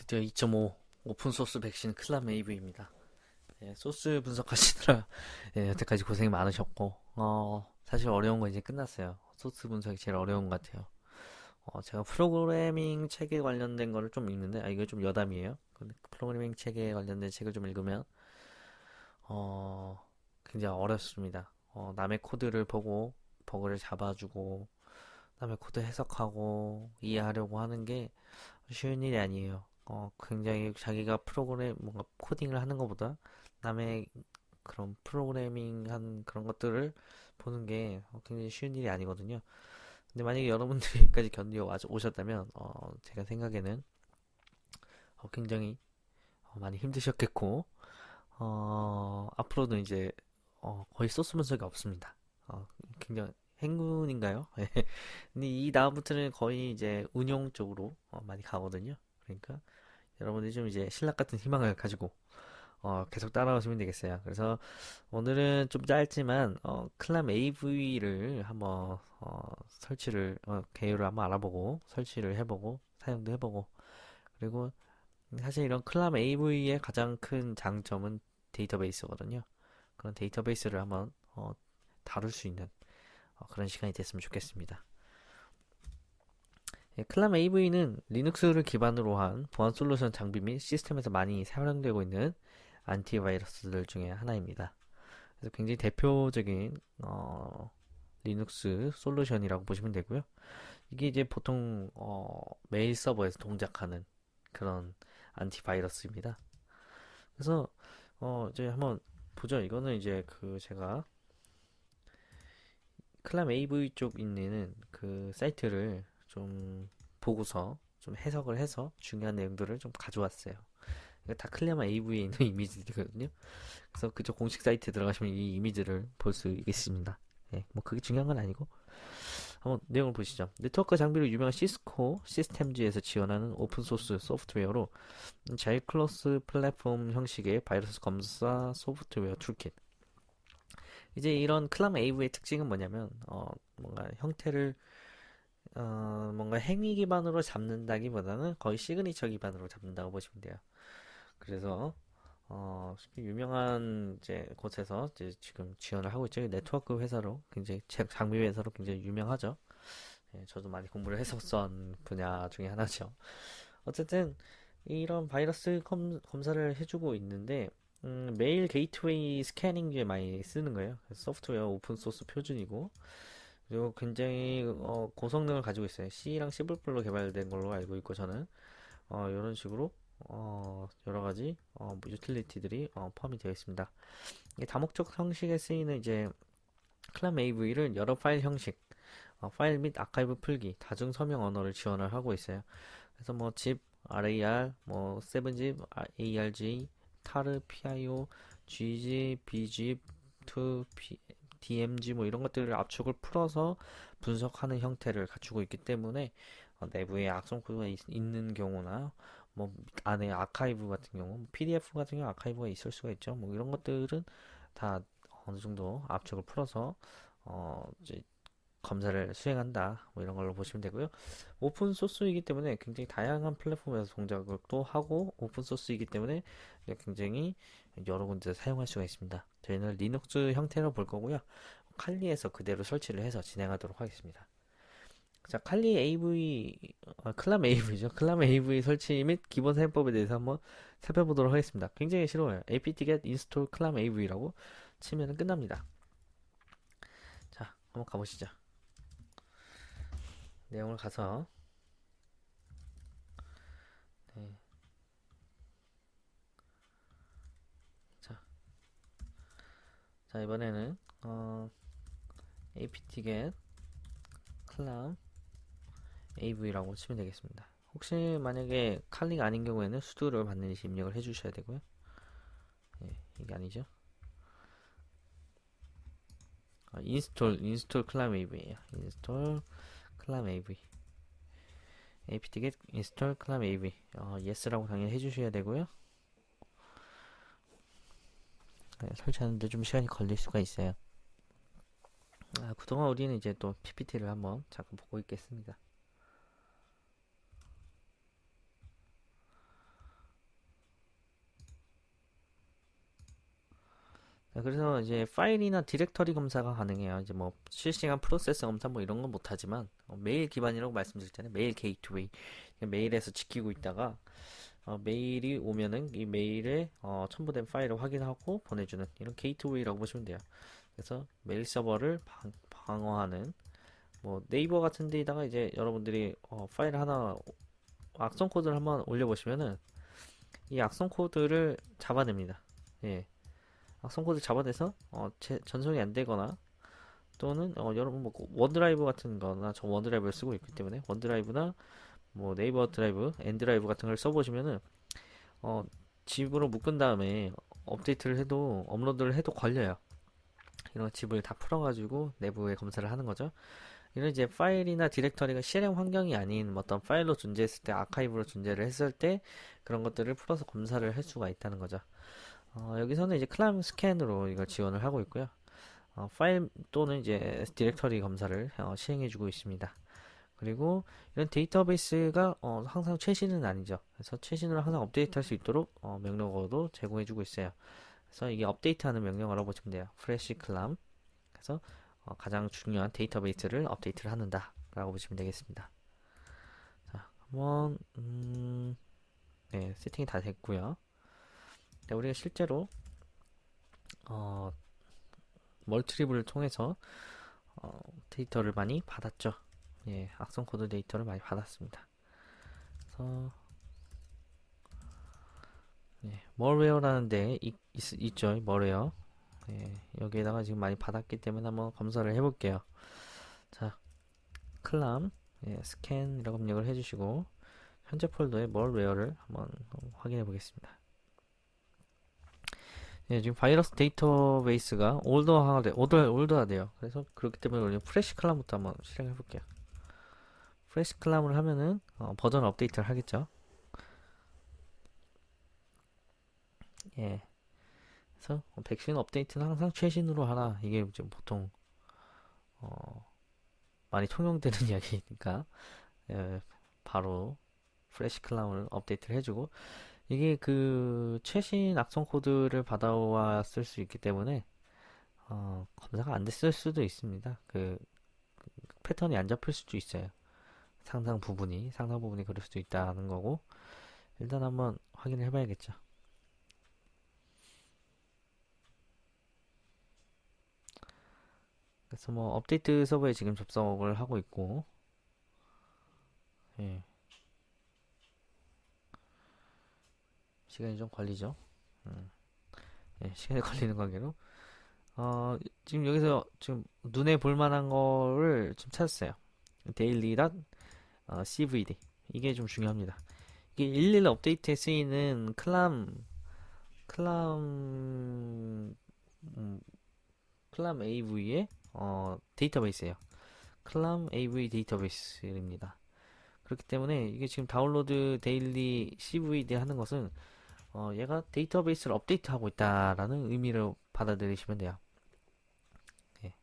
드디어 2.5 open source 백신 Clam AV입니다. 예, 소스 분석하시느라 예, 여태까지 고생이 많으셨고 어, 사실 어려운 거 이제 끝났어요. 소스 분석이 제일 어려운 것 같아요. 어, 제가 프로그래밍 책에 관련된 거를 좀 읽는데 아 이거 좀 여담이에요. 근데 프로그래밍 책에 관련된 책을 좀 읽으면 어, 굉장히 어렵습니다. 어, 남의 코드를 보고 버그를 잡아주고 남의 코드 해석하고 이해하려고 하는 게 쉬운 일이 아니에요. 어, 굉장히 자기가 프로그램, 뭔가 코딩을 하는 것보다 남의 그런 프로그래밍 한 그런 것들을 보는 게 굉장히 쉬운 일이 아니거든요. 근데 만약에 여러분들이 여기까지 견디어 와- 오셨다면, 어, 제가 생각에는 어, 굉장히 어, 많이 힘드셨겠고, 어, 앞으로는 이제 어, 거의 소스 분석이 없습니다. 어, 굉장히 행운인가요? 근데 이 다음부터는 거의 이제 운용 쪽으로 어, 많이 가거든요. 그러니까 여러분들이 좀 이제 신락 같은 희망을 가지고 어, 계속 따라오시면 되겠어요. 그래서 오늘은 좀 짧지만 어, 클람 AV를 한번 어, 설치를 어, 개요를 한번 알아보고 설치를 해보고 사용도 해보고 그리고 사실 이런 클람 AV의 가장 큰 장점은 데이터베이스거든요. 그런 데이터베이스를 한번 어, 다룰 수 있는 어, 그런 시간이 됐으면 좋겠습니다. 예, Clam AV는 리눅스를 기반으로 한 보안 솔루션 장비 및 시스템에서 많이 사용되고 있는 안티바이러스들 중에 하나입니다. 그래서 굉장히 대표적인 어, 리눅스 솔루션이라고 보시면 되고요. 이게 이제 보통 어, 메일 서버에서 동작하는 그런 안티바이러스입니다. 그래서 어, 이제 한번 보죠. 이거는 이제 그 제가 클람 AV 쪽 있는 그 사이트를 좀 보고서 좀 해석을 해서 중요한 내용들을 좀 가져왔어요. 다 클레마 AV에 있는 이미지들이거든요. 그래서 그쪽 공식 사이트에 들어가시면 이 이미지를 볼 수 있습니다. 예, 뭐 그게 중요한 건 아니고 한번 내용을 보시죠. 네트워크 장비로 유명한 Cisco Systems에서 지원하는 open source 소프트웨어로 자 이 cross platform 형식의 바이러스 검사 소프트웨어 toolkit. 이제 이런 Clam AV의 특징은 뭐냐면 어, 뭔가 형태를 어, 뭔가 행위 기반으로 잡는다기보다는 거의 시그니처 기반으로 잡는다고 보시면 돼요. 그래서 어, 유명한 이제 곳에서 이제 지금 지원을 하고 있죠. 네트워크 회사로 굉장히 제- 장비 회사로 굉장히 유명하죠. 예, 저도 많이 공부를 했었던 분야 중에 하나죠. 어쨌든 이런 바이러스 검, 검사를 해주고 있는데 음, 메일 게이트웨이 스캐닝 에 많이 쓰는 거예요. 소프트웨어 open source 표준이고 그리고 굉장히 어, 고성능을 가지고 있어요. C랑 C++로 개발된 걸로 알고 있고 저는 어, 이런 식으로 어, 여러 가지 어, 뭐 유틸리티들이 어, 포함이 되어 있습니다. 다목적 형식에 쓰이는 이제 클람 AV를 여러 파일 형식, 어, 파일 및 아카이브 풀기, 다중 서명 언어를 지원을 하고 있어요. 그래서 뭐 zip, rar, 뭐 7zip, arg, tar, pio, gzip, bzip, 2, DMG 뭐 이런 것들을 압축을 풀어서 분석하는 형태를 갖추고 있기 때문에 어, 내부에 악성 코드가 있, 는 경우나 뭐 안에 아카이브 같은 경우, 뭐 PDF 같은 경우 아카이브가 있을 수가 있죠. 뭐 이런 것들은 다 어느 정도 압축을 풀어서 어 이제 검사를 수행한다. 뭐 이런 걸로 보시면 되고요. open source이기 때문에 굉장히 다양한 플랫폼에서 동작을 또 하고 open source이기 때문에 굉장히 여러 군데 사용할 수가 있습니다. 저희는 리눅스 형태로 볼 거고요. 칼리에서 그대로 설치를 해서 진행하도록 하겠습니다. 자, 칼리 AV, 아, Clam AV죠. Clam AV 설치 및 기본 사용법에 대해서 한번 살펴보도록 하겠습니다. 굉장히 쉬워요. apt-get install clam AV라고 치면 끝납니다. 자, 한번 가보시죠. 내용을 가서, 네. 자, 자, 이번에는, 어, apt-get clam AV라고 치면 되겠습니다. 혹시 만약에 칼리가 아닌 경우에는 sudo를 반드시 입력을 해주셔야 되고요. 예, 이게 아니죠. 아, install install AV예요. install Clam AV. apt-get install Clam AV. 어, yes라고 당연히 해주셔야 되고요. 네, 설치하는데 좀 시간이 걸릴 수가 있어요. 아, 그동안 우리는 이제 또 PPT를 한번 잠깐 보고 있겠습니다. 그래서 이제 파일이나 디렉터리 검사가 가능해요. 이제 뭐 실시간 프로세스 검사 뭐 이런 건 못하지만 어, 메일 기반이라고 때는 메일 게이트웨이 메일에서 지키고 있다가 어, 메일이 오면은 이 메일에 어, 첨부된 파일을 확인하고 보내주는 이런 게이트웨이라고 보시면 돼요. 그래서 메일 서버를 방, 방어하는 뭐 네이버 같은 데다가 이제 여러분들이 어, 파일 하나 악성 코드를 한번 올려보시면은 이 악성 코드를 잡아냅니다. 예. 악성 코드 잡아내서 어, 제, 전송이 안 되거나 또는 어, 여러분 뭐 OneDrive 같은 거나 저 OneDrive를 쓰고 있기 때문에 OneDrive나 뭐 네이버 드라이브, N드라이브 같은 걸 써보시면은 어, zip으로 묶은 다음에 업데이트를 해도 업로드를 해도 걸려요. 이런 zip을 다 풀어가지고 내부에 검사를 하는 거죠. 이런 이제 파일이나 디렉터리가 실행 환경이 아닌 어떤 파일로 존재했을 때 아카이브로 존재를 했을 때 그런 것들을 풀어서 검사를 할 수가 있다는 거죠. 어, 여기서는 이제 clamscan으로 이걸 지원을 하고 있고요. 어, 파일 또는 이제 디렉터리 검사를 어, 시행해주고 있습니다. 그리고 이런 데이터베이스가 어, 항상 최신은 아니죠. 그래서 최신으로 항상 업데이트할 수 있도록 어, 명령어도 제공해주고 있어요. 그래서 이게 업데이트하는 명령어라고 보시면 돼요. 프레시 클람. 그래서 어, 가장 중요한 데이터베이스를 업데이트를 하는다 라고 보시면 되겠습니다. 자, 한번 음, 네, 세팅이 다 됐고요. 네, 우리가 실제로 어, 멀티리블을 통해서 어, 데이터를 많이 받았죠. 예, 악성 코드 데이터를 많이 받았습니다. 그래서 예, malware라는 데 있, 있, 죠 malware. 예, 여기에다가 지금 많이 받았기 때문에 한번 검사를 해볼게요. 자, clam 예, scan이라고 입력을 해주시고 현재 폴더의 malware를 한번 확인해 보겠습니다. 예, 지금 바이러스 데이터베이스가 old화돼, old, old화돼요. 그래서 그렇기 때문에 우리 freshclam부터 한번 실행해 볼게요. freshclam을 하면은 어, 버전 업데이트를 하겠죠. 예. 그래서 백신 업데이트는 항상 최신으로 하라. 이게 지금 보통 어, 많이 통용되는 이야기니까 예, 바로 freshclam을 업데이트를 해주고 이게 그 최신 악성 코드를 받아왔을 수 있기 때문에 어, 검사가 안 됐을 수도 있습니다. 그, 그 패턴이 안 잡힐 수도 있어요. 상당 부분이 상당 부분이 그럴 수도 있다는 거고 일단 한번 확인을 해봐야겠죠. 그래서 뭐 업데이트 서버에 지금 접속을 하고 있고 예. 시간이 좀 걸리죠. 음. 예, 시간이 걸리는 관계로 어, 지금 여기서 지금 눈에 볼 만한 거를 좀 찾았어요. 데일리 어, CVD 이게 좀 중요합니다. 이게 11 업데이트에 쓰이는 클람 클람 음, 클람 AV의 어, 데이터베이스예요. ClamAV 데이터베이스입니다. 그렇기 때문에 이게 지금 download daily CVD 하는 것은 어, 얘가 데이터베이스를 업데이트하고 있다라는 의미로 받아들이시면 돼요. 예.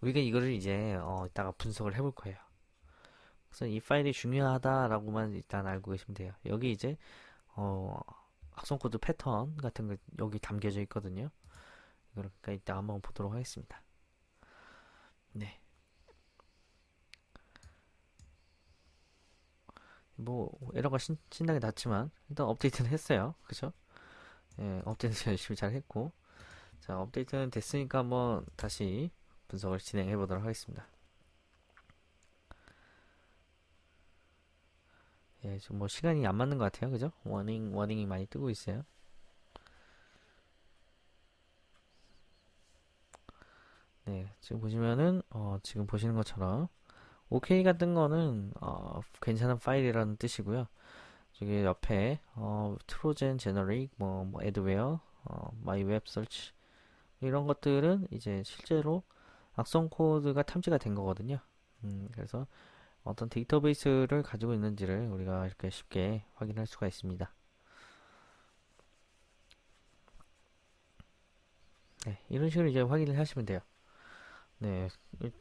우리가 이거를 이제 어, 이따가 분석을 해볼 거예요. 그래서 이 파일이 중요하다라고만 일단 알고 계시면 돼요. 여기 이제 어, 악성 코드 패턴 같은 거 여기 담겨져 있거든요. 그러니까 이따 한번 보도록 하겠습니다. 네. 뭐 에러가 신, 신나게 났지만 일단 업데이트는 했어요. 그죠? 예, 업데이트 열심히 잘 했고 자 업데이트는 됐으니까 한번 다시 분석을 진행해 보도록 하겠습니다. 예, 좀뭐 시간이 안 맞는 것 같아요. 그죠? 워닝, 워닝이 많이 뜨고 있어요. 네, 지금 보시면은, 어, 지금 보시는 것처럼, OK가 뜬 거는, 어, 괜찮은 파일이라는 뜻이고요. 저기 옆에, 어, Trojan generic, 뭐, 뭐, adware, 어, my web search, 이런 것들은 이제 실제로 악성 코드가 탐지가 된 거거든요. 음, 그래서 어떤 데이터베이스를 가지고 있는지를 우리가 이렇게 쉽게 확인할 수가 있습니다. 네, 이런 식으로 이제 확인을 하시면 돼요. 네,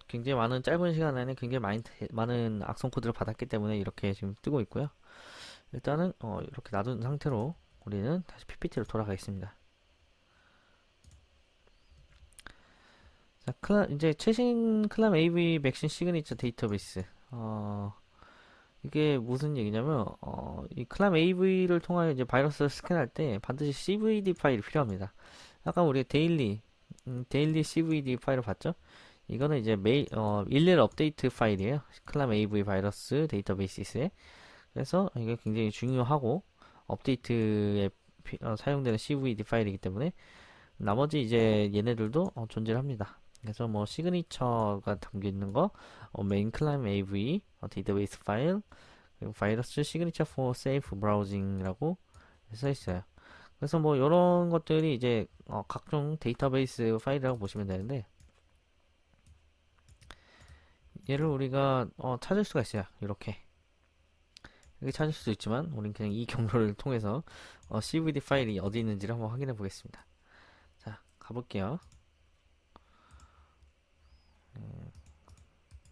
굉장히 많은 짧은 시간 안에 굉장히 많이, 많은 악성 코드를 받았기 때문에 이렇게 지금 뜨고 있고요. 일단은 어, 이렇게 놔둔 상태로 우리는 다시 PPT로 돌아가겠습니다. 자, 클라, 이제 최신 ClamAV 백신 시그니처 데이터베이스. 어, 이게 무슨 얘기냐면, 어, 이 ClamAV를 통하여 이제 바이러스를 스캔할 때 반드시 CVD 파일이 필요합니다. 아까 우리 daily, 음, daily CVD 파일을 봤죠? 이거는 이제 매일, 어, 일일 업데이트 파일이에요. ClamAV 바이러스 데이터베이스에. 그래서 이게 굉장히 중요하고, 업데이트에 피- 어, 사용되는 CVD 파일이기 때문에, 나머지 이제 얘네들도 어, 존재를 합니다. 그래서 뭐 signature가 담겨 있는 거, 어, main ClamAV, 어, 데이터베이스 파일, 그리고 virus signature for safe browsing이라고 써 있어요. 그래서 뭐 이런 것들이 이제 어, 각종 데이터베이스 파일이라고 보시면 되는데 얘를 우리가 어, 찾을 수가 있어요. 이렇게 이렇게 찾을 수도 있지만 우린 그냥 이 경로를 통해서 어, CVD 파일이 어디 있는지를 한번 확인해 보겠습니다. 자, 가볼게요.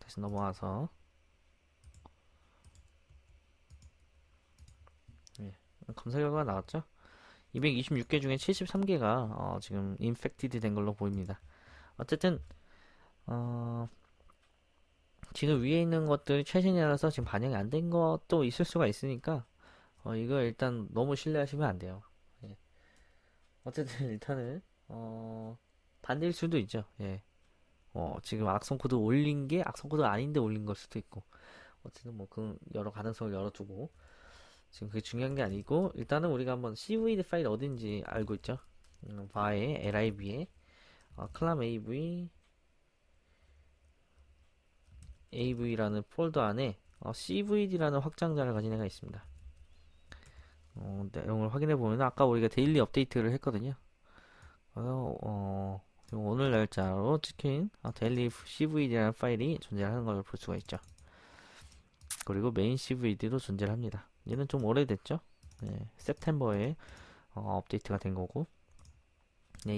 다시 넘어와서 예, 검사 결과가 나왔죠? 226개 중에 73개가 어, 지금 infected 된 걸로 보입니다. 어쨌든 어, 지금 위에 있는 것들이 최신이라서 지금 반영이 안 된 것도 있을 수가 있으니까 어, 이거 일단 너무 신뢰하시면 안 돼요. 예. 어쨌든 일단은 어, 반대일 수도 있죠. 예. 어, 지금 악성 코드 올린 게 악성 코드 아닌데 올린 걸 수도 있고 어쨌든 뭐 그 여러 가능성을 열어두고 지금 그게 중요한 게 아니고 일단은 우리가 한번 CVD 파일 어딘지 알고 있죠 음, var에 lib에 어, ClamAV AV라는 폴더 안에 어, CVD라는 확장자를 가진 애가 있습니다 어, 내용을 확인해 보면 아까 우리가 daily 업데이트를 했거든요 어, 오늘 날짜로 찍힌 어, daily CVD라는 파일이 존재하는 걸 볼 수가 있죠 그리고 메인 CVD도 존재를 합니다. 얘는 좀 오래됐죠? 네, 세프템버에 어, 업데이트가 된 거고. 네,